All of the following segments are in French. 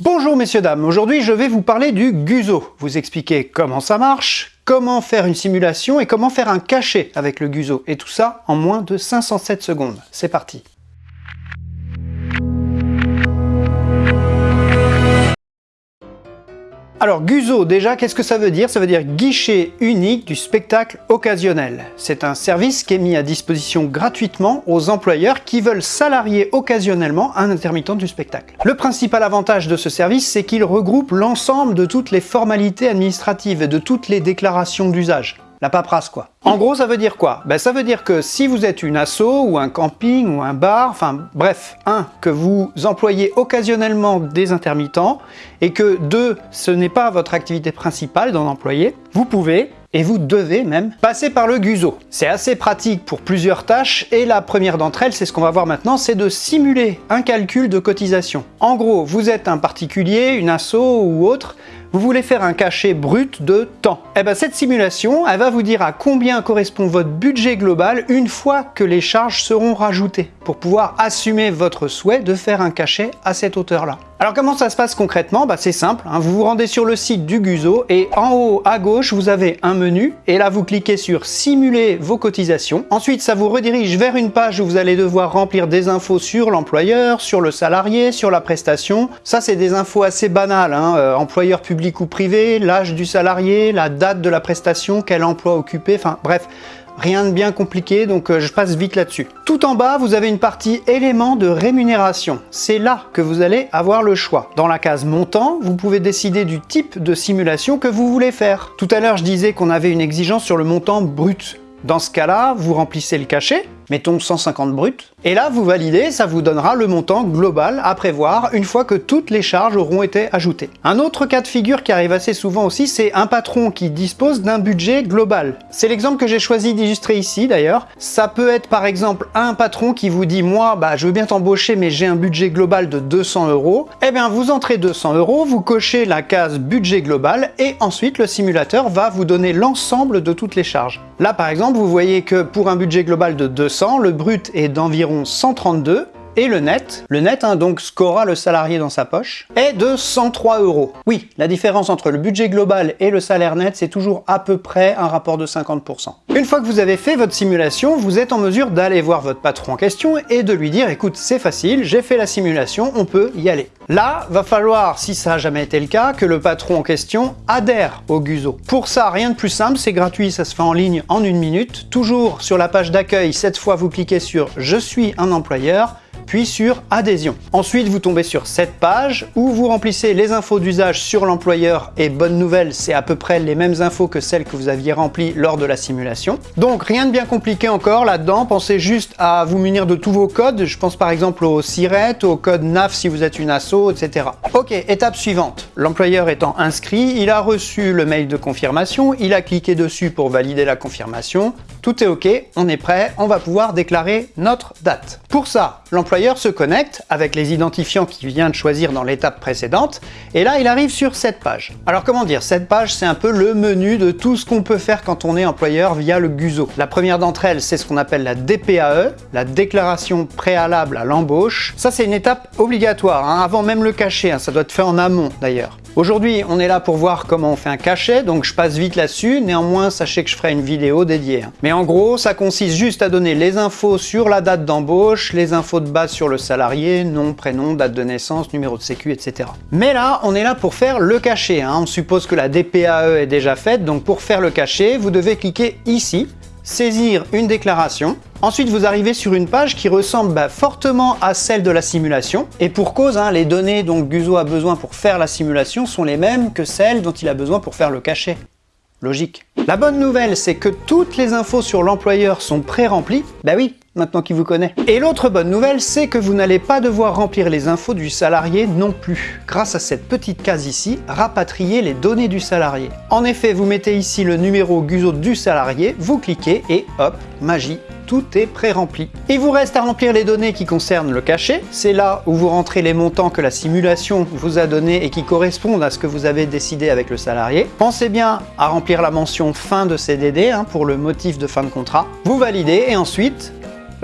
Bonjour messieurs dames, aujourd'hui je vais vous parler du Guzo, vous expliquer comment ça marche, comment faire une simulation et comment faire un cachet avec le Guzo, et tout ça en moins de 507 secondes. C'est parti Alors Guzo, déjà, qu'est-ce que ça veut dire? Ça veut dire guichet unique du spectacle occasionnel. C'est un service qui est mis à disposition gratuitement aux employeurs qui veulent salarier occasionnellement un intermittent du spectacle. Le principal avantage de ce service, c'est qu'il regroupe l'ensemble de toutes les formalités administratives et de toutes les déclarations d'usage. La paperasse quoi. En gros, ça veut dire quoi? Ben, Ça veut dire que si vous êtes une asso ou un camping ou un bar, enfin bref, un, que vous employez occasionnellement des intermittents et que deux, ce n'est pas votre activité principale d'en employer, vous pouvez et vous devez même passer par le Guzo. C'est assez pratique pour plusieurs tâches et la première d'entre elles, c'est ce qu'on va voir maintenant, c'est de simuler un calcul de cotisation. En gros, vous êtes un particulier, une asso ou autre, vous voulez faire un cachet brut de temps. Eh ben cette simulation, elle va vous dire à combien correspond votre budget global une fois que les charges seront rajoutées pour pouvoir assumer votre souhait de faire un cachet à cette hauteur-là. Alors comment ça se passe concrètement bah, C'est simple, hein. vous vous rendez sur le site du Guzo et en haut à gauche vous avez un menu et là vous cliquez sur simuler vos cotisations. Ensuite ça vous redirige vers une page où vous allez devoir remplir des infos sur l'employeur, sur le salarié, sur la prestation. Ça c'est des infos assez banales, hein. euh, employeur public ou privé, l'âge du salarié, la date de la prestation, quel emploi occupé, enfin bref Rien de bien compliqué, donc euh, je passe vite là-dessus. Tout en bas, vous avez une partie éléments de rémunération. C'est là que vous allez avoir le choix. Dans la case montant, vous pouvez décider du type de simulation que vous voulez faire. Tout à l'heure, je disais qu'on avait une exigence sur le montant brut. Dans ce cas-là, vous remplissez le cachet, mettons 150 brut, et là vous validez, ça vous donnera le montant global à prévoir une fois que toutes les charges auront été ajoutées. Un autre cas de figure qui arrive assez souvent aussi, c'est un patron qui dispose d'un budget global. C'est l'exemple que j'ai choisi d'illustrer ici d'ailleurs. Ça peut être par exemple un patron qui vous dit « moi, bah, je veux bien t'embaucher mais j'ai un budget global de 200 euros ». Eh bien vous entrez 200 euros, vous cochez la case budget global et ensuite le simulateur va vous donner l'ensemble de toutes les charges. Là par exemple, vous voyez que pour un budget global de 200 le brut est d'environ 132 et le net, le net, hein, donc ce qu'aura le salarié dans sa poche, est de 103 euros. Oui, la différence entre le budget global et le salaire net, c'est toujours à peu près un rapport de 50%. Une fois que vous avez fait votre simulation, vous êtes en mesure d'aller voir votre patron en question et de lui dire « écoute, c'est facile, j'ai fait la simulation, on peut y aller ». Là, va falloir, si ça n'a jamais été le cas, que le patron en question adhère au Guzo. Pour ça, rien de plus simple, c'est gratuit, ça se fait en ligne en une minute. Toujours sur la page d'accueil, cette fois vous cliquez sur « Je suis un employeur » sur adhésion. Ensuite, vous tombez sur cette page où vous remplissez les infos d'usage sur l'employeur et bonne nouvelle, c'est à peu près les mêmes infos que celles que vous aviez remplies lors de la simulation. Donc rien de bien compliqué encore là-dedans, pensez juste à vous munir de tous vos codes, je pense par exemple au SIRET, au code NAF si vous êtes une asso, etc. Ok, étape suivante. L'employeur étant inscrit, il a reçu le mail de confirmation, il a cliqué dessus pour valider la confirmation, tout est ok, on est prêt, on va pouvoir déclarer notre date. Pour ça, l'employeur se connecte avec les identifiants qu'il vient de choisir dans l'étape précédente, et là il arrive sur cette page. Alors comment dire, cette page c'est un peu le menu de tout ce qu'on peut faire quand on est employeur via le Guzo. La première d'entre elles, c'est ce qu'on appelle la DPAE, la déclaration préalable à l'embauche. Ça c'est une étape obligatoire, hein, avant même le cachet, hein, ça doit être fait en amont d'ailleurs. Aujourd'hui, on est là pour voir comment on fait un cachet, donc je passe vite là-dessus. Néanmoins, sachez que je ferai une vidéo dédiée. Hein. Mais en gros, ça consiste juste à donner les infos sur la date d'embauche, les infos de base sur le salarié, nom, prénom, date de naissance, numéro de sécu, etc. Mais là, on est là pour faire le cachet. Hein. On suppose que la DPAE est déjà faite, donc pour faire le cachet, vous devez cliquer ici, saisir une déclaration. Ensuite, vous arrivez sur une page qui ressemble bah, fortement à celle de la simulation. Et pour cause, hein, les données dont Guzo a besoin pour faire la simulation sont les mêmes que celles dont il a besoin pour faire le cachet. Logique. La bonne nouvelle, c'est que toutes les infos sur l'employeur sont pré-remplies. Bah oui, maintenant qu'il vous connaît. Et l'autre bonne nouvelle, c'est que vous n'allez pas devoir remplir les infos du salarié non plus. Grâce à cette petite case ici, rapatrier les données du salarié. En effet, vous mettez ici le numéro Guzo du salarié, vous cliquez et hop, magie, tout est pré-rempli. Il vous reste à remplir les données qui concernent le cachet. C'est là où vous rentrez les montants que la simulation vous a donnés et qui correspondent à ce que vous avez décidé avec le salarié. Pensez bien à remplir la mention fin de CDD hein, pour le motif de fin de contrat. Vous validez et ensuite,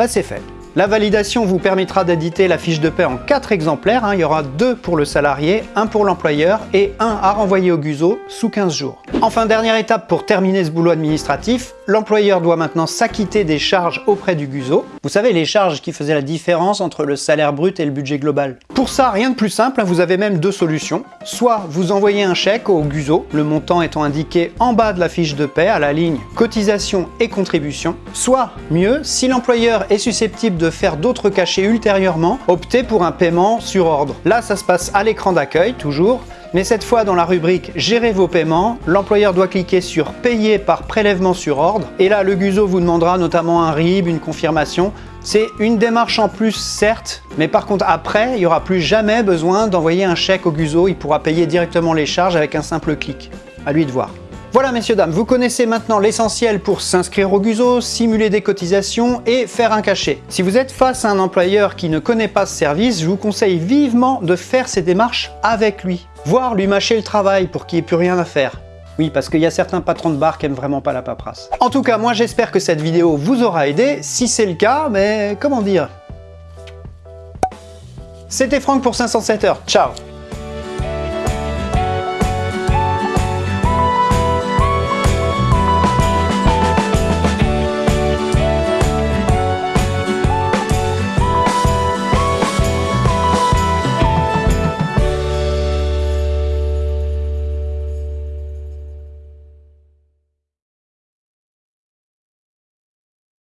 bah c'est fait. La validation vous permettra d'éditer la fiche de paie en 4 exemplaires. Hein. Il y aura 2 pour le salarié, 1 pour l'employeur et 1 à renvoyer au GUSO sous 15 jours. Enfin, dernière étape pour terminer ce boulot administratif, l'employeur doit maintenant s'acquitter des charges auprès du GUSO. Vous savez, les charges qui faisaient la différence entre le salaire brut et le budget global. Pour ça, rien de plus simple, hein. vous avez même deux solutions. Soit vous envoyez un chèque au GUSO, le montant étant indiqué en bas de la fiche de paie à la ligne cotisation et contribution. Soit, mieux, si l'employeur est susceptible de faire d'autres cachets ultérieurement, optez pour un paiement sur ordre. Là, ça se passe à l'écran d'accueil, toujours, mais cette fois dans la rubrique Gérer vos paiements, l'employeur doit cliquer sur Payer par prélèvement sur ordre et là le GUSO vous demandera notamment un RIB, une confirmation. C'est une démarche en plus certes, mais par contre après il n'y aura plus jamais besoin d'envoyer un chèque au GUSO, il pourra payer directement les charges avec un simple clic. À lui de voir. Voilà messieurs dames, vous connaissez maintenant l'essentiel pour s'inscrire au GUSO, simuler des cotisations et faire un cachet. Si vous êtes face à un employeur qui ne connaît pas ce service, je vous conseille vivement de faire ces démarches avec lui, voire lui mâcher le travail pour qu'il n'y ait plus rien à faire. Oui, parce qu'il y a certains patrons de bar qui aiment vraiment pas la paperasse. En tout cas, moi j'espère que cette vidéo vous aura aidé. Si c'est le cas, mais comment dire? C'était Franck pour 507 heures. Ciao